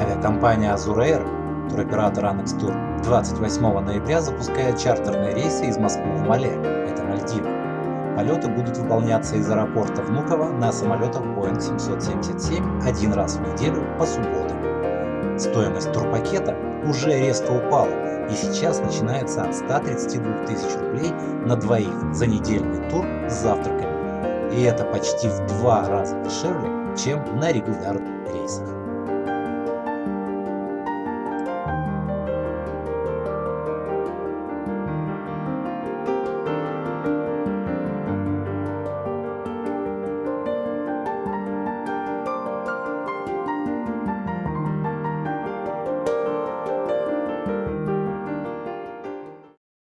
Авиакомпания Azur Air, туроператор Annex Tour, 28 ноября запускает чартерные рейсы из Москвы в Мале, это Мальдивы. Полеты будут выполняться из аэропорта Внуково на самолетах Boeing 777 один раз в неделю по субботам. Стоимость турпакета уже резко упала и сейчас начинается от 132 тысяч рублей на двоих за недельный тур с завтраками. И это почти в два раза дешевле, чем на регулярных рейсах.